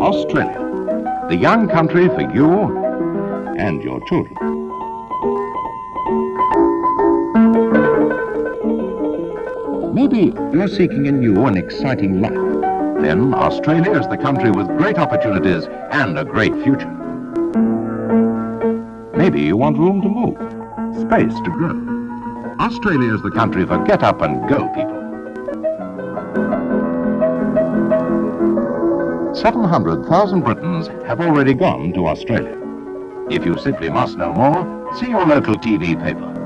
Australia, the young country for you and your children. Maybe you're seeking a new and exciting life. Then Australia is the country with great opportunities and a great future. Maybe you want room to move, space to grow. Australia is the country for get up and go people. 700,000 Britons have already gone to Australia. If you simply must know more, see your local TV paper.